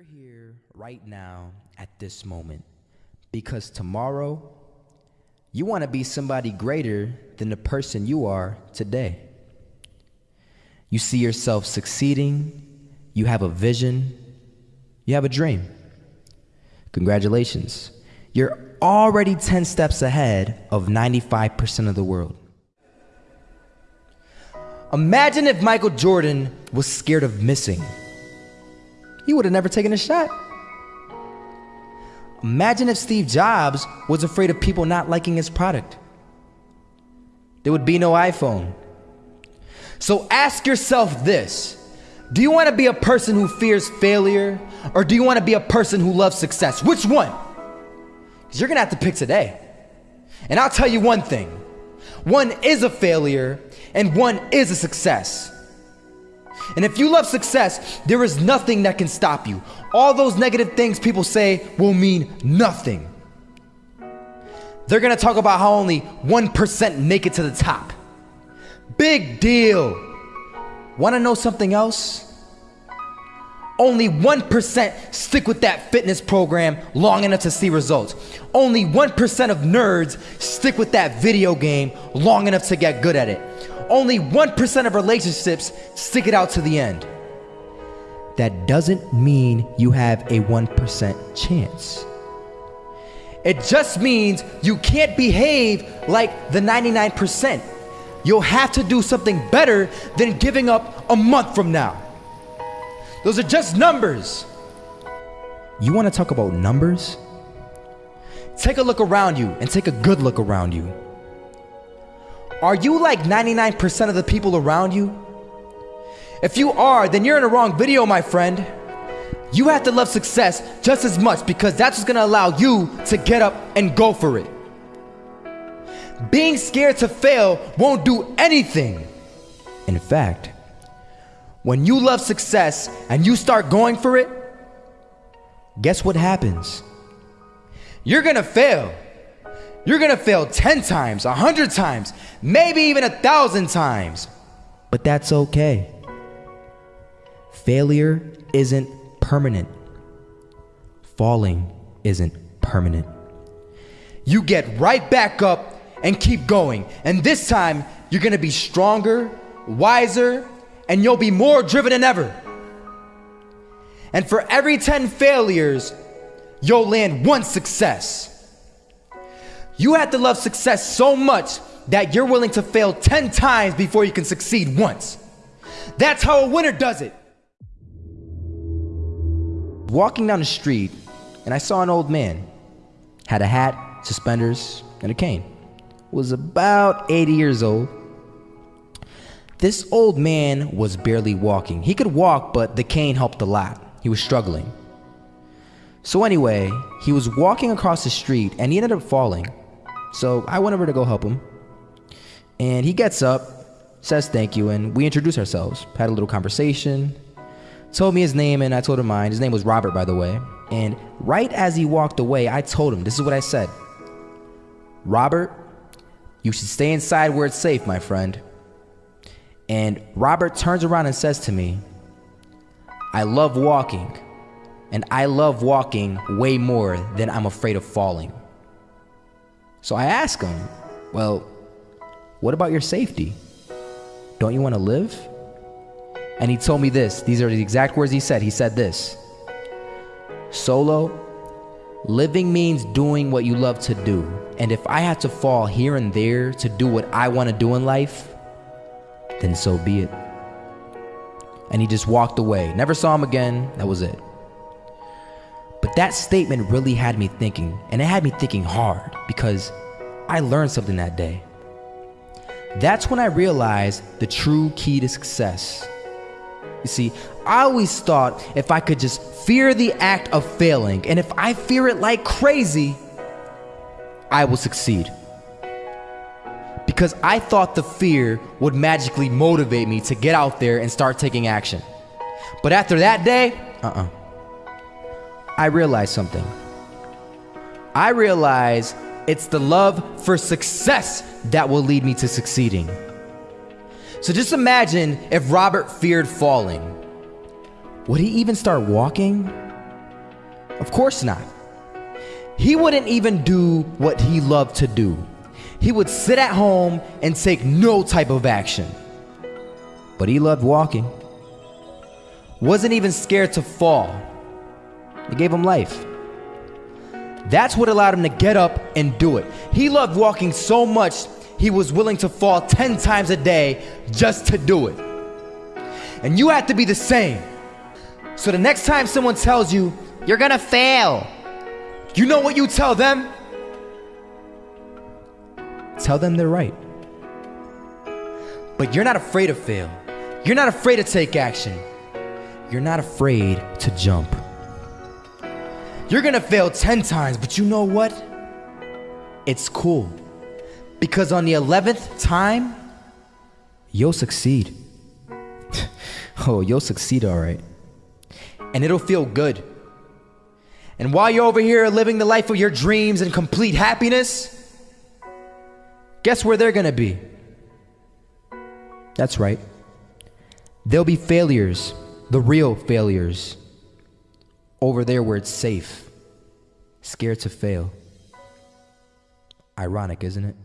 You're here right now at this moment because tomorrow you want to be somebody greater than the person you are today. You see yourself succeeding, you have a vision, you have a dream. Congratulations. You're already 10 steps ahead of 95% of the world. Imagine if Michael Jordan was scared of missing. He would have never taken a shot. Imagine if Steve Jobs was afraid of people not liking his product. There would be no iPhone. So ask yourself this Do you want to be a person who fears failure, or do you want to be a person who loves success? Which one? Because you're going to have to pick today. And I'll tell you one thing one is a failure, and one is a success. And if you love success, there is nothing that can stop you. All those negative things people say will mean nothing. They're gonna talk about how only 1% make it to the top. Big deal. Wanna know something else? Only 1% stick with that fitness program long enough to see results. Only 1% of nerds stick with that video game long enough to get good at it only 1% of relationships stick it out to the end. That doesn't mean you have a 1% chance. It just means you can't behave like the 99%. You'll have to do something better than giving up a month from now. Those are just numbers. You want to talk about numbers? Take a look around you and take a good look around you. Are you like 99% of the people around you? If you are, then you're in a wrong video, my friend. You have to love success just as much because that's what's gonna allow you to get up and go for it. Being scared to fail won't do anything. In fact, when you love success and you start going for it, guess what happens? You're gonna fail. You're gonna fail 10 times, 100 times, maybe even a thousand times. But that's okay. Failure isn't permanent, falling isn't permanent. You get right back up and keep going. And this time, you're gonna be stronger, wiser, and you'll be more driven than ever. And for every 10 failures, you'll land one success. You have to love success so much that you're willing to fail 10 times before you can succeed once. That's how a winner does it. Walking down the street, and I saw an old man. Had a hat, suspenders, and a cane. Was about 80 years old. This old man was barely walking. He could walk, but the cane helped a lot. He was struggling. So, anyway, he was walking across the street and he ended up falling. So I went over to go help him. And he gets up, says thank you, and we introduce ourselves. Had a little conversation. Told me his name, and I told him mine. His name was Robert, by the way. And right as he walked away, I told him this is what I said Robert, you should stay inside where it's safe, my friend. And Robert turns around and says to me, I love walking, and I love walking way more than I'm afraid of falling. So I ask him, Well, what about your safety? Don't you want to live? And he told me this. These are the exact words he said. He said this Solo, living means doing what you love to do. And if I had to fall here and there to do what I want to do in life, then so be it. And he just walked away. Never saw him again. That was it. But that statement really had me thinking, and it had me thinking hard because I learned something that day. That's when I realized the true key to success. You see, I always thought if I could just fear the act of failing, and if I fear it like crazy, I will succeed. Because I thought the fear would magically motivate me to get out there and start taking action. But after that day, uh uh I realized something. I realized it's the love for success that will lead me to succeeding. So just imagine if Robert feared falling. Would he even start walking? Of course not. He wouldn't even do what he loved to do. He would sit at home and take no type of action. But he loved walking. Wasn't even scared to fall. It gave him life. That's what allowed him to get up and do it. He loved walking so much, he was willing to fall 10 times a day just to do it. And you have to be the same. So the next time someone tells you, you're gonna fail, you know what you tell them? Tell them they're right. But you're not afraid to fail. You're not afraid to take action. You're not afraid to jump. You're gonna fail 10 times, but you know what? It's cool. Because on the 11th time, you'll succeed. oh, you'll succeed all right. And it'll feel good. And while you're over here living the life of your dreams and complete happiness, guess where they're gonna be? That's right. They'll be failures, the real failures, over there where it's safe, scared to fail. Ironic, isn't it?